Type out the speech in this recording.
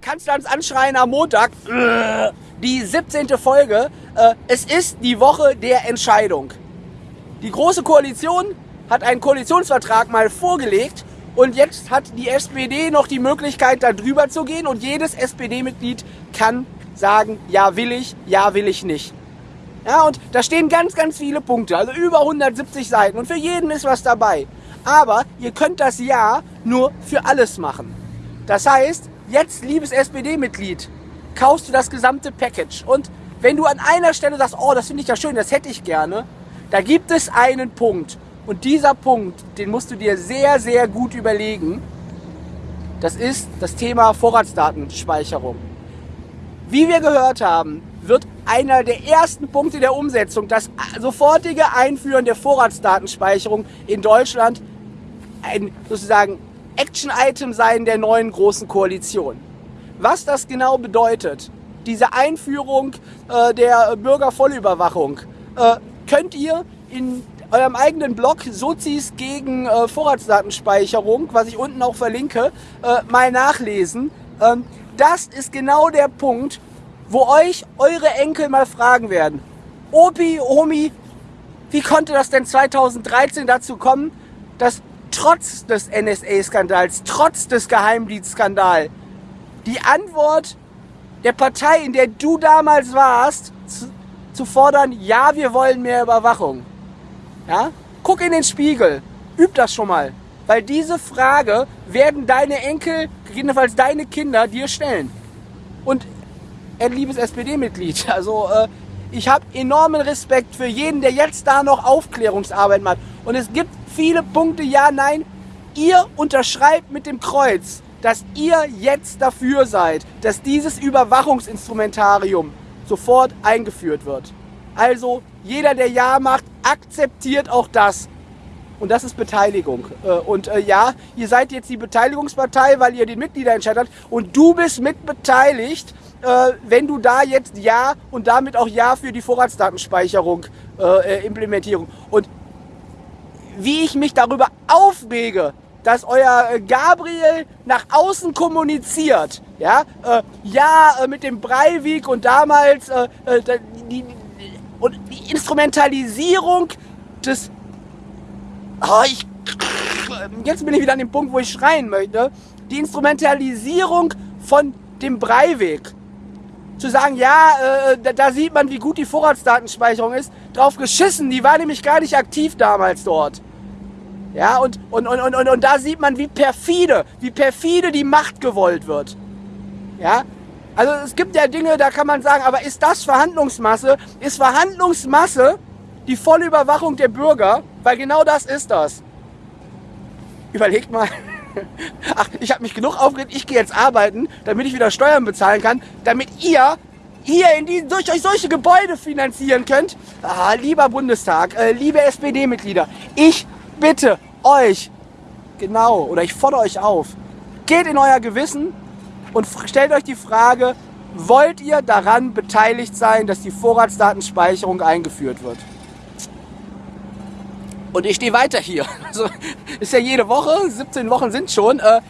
Kanzlerns Anschreien am Montag, die 17. Folge. Äh, es ist die Woche der Entscheidung. Die Große Koalition hat einen Koalitionsvertrag mal vorgelegt und jetzt hat die SPD noch die Möglichkeit, da drüber zu gehen und jedes SPD-Mitglied kann sagen, ja will ich, ja will ich nicht. Ja, und da stehen ganz, ganz viele Punkte, also über 170 Seiten und für jeden ist was dabei. Aber ihr könnt das Ja nur für alles machen. Das heißt, jetzt, liebes SPD-Mitglied, kaufst du das gesamte Package. Und wenn du an einer Stelle sagst, oh, das finde ich ja schön, das hätte ich gerne, da gibt es einen Punkt. Und dieser Punkt, den musst du dir sehr, sehr gut überlegen. Das ist das Thema Vorratsdatenspeicherung. Wie wir gehört haben, wird einer der ersten Punkte der Umsetzung das sofortige Einführen der Vorratsdatenspeicherung in Deutschland ein sozusagen Action-Item sein der neuen großen Koalition. Was das genau bedeutet, diese Einführung äh, der Bürgervollüberwachung, äh, könnt ihr in eurem eigenen Blog Sozis gegen äh, Vorratsdatenspeicherung, was ich unten auch verlinke, äh, mal nachlesen. Ähm, das ist genau der Punkt, wo euch eure Enkel mal fragen werden. Opi, Omi, wie konnte das denn 2013 dazu kommen, dass trotz des NSA-Skandals, trotz des Geheimdienstskandals, die Antwort der Partei, in der du damals warst, zu, zu fordern, ja, wir wollen mehr Überwachung. Ja? Guck in den Spiegel, üb das schon mal. Weil diese Frage werden deine Enkel, gegebenenfalls deine Kinder dir stellen. Und ein liebes SPD-Mitglied, also äh, ich habe enormen Respekt für jeden, der jetzt da noch Aufklärungsarbeit macht. Und es gibt viele Punkte, ja, nein. Ihr unterschreibt mit dem Kreuz, dass ihr jetzt dafür seid, dass dieses Überwachungsinstrumentarium sofort eingeführt wird. Also jeder, der Ja macht, akzeptiert auch das. Und das ist Beteiligung. Äh, und äh, ja, ihr seid jetzt die Beteiligungspartei, weil ihr den Mitgliederentscheid habt. Und du bist mitbeteiligt, äh, wenn du da jetzt Ja und damit auch Ja für die Vorratsdatenspeicherung Implementierung. Und wie ich mich darüber aufrege, dass euer äh, Gabriel nach außen kommuniziert. Ja, äh, ja äh, mit dem Breivik und damals äh, äh die, und die Instrumentalisierung des... Oh, ich, jetzt bin ich wieder an dem Punkt, wo ich schreien möchte. Die Instrumentalisierung von dem Breivik. Zu sagen, ja, äh, da, da sieht man, wie gut die Vorratsdatenspeicherung ist. Drauf geschissen, die war nämlich gar nicht aktiv damals dort. Ja, und, und, und, und, und, da sieht man, wie perfide, wie perfide die Macht gewollt wird. Ja, also es gibt ja Dinge, da kann man sagen, aber ist das Verhandlungsmasse? Ist Verhandlungsmasse die volle Überwachung der Bürger? Weil genau das ist das. Überlegt mal. Ach, ich habe mich genug aufgeregt, ich gehe jetzt arbeiten, damit ich wieder Steuern bezahlen kann, damit ihr hier in die, durch euch solche Gebäude finanzieren könnt. Ah, lieber Bundestag, äh, liebe SPD-Mitglieder, ich bitte euch, genau, oder ich fordere euch auf, geht in euer Gewissen und stellt euch die Frage, wollt ihr daran beteiligt sein, dass die Vorratsdatenspeicherung eingeführt wird? Und ich stehe weiter hier. Also ist ja jede Woche, 17 Wochen sind schon. Äh,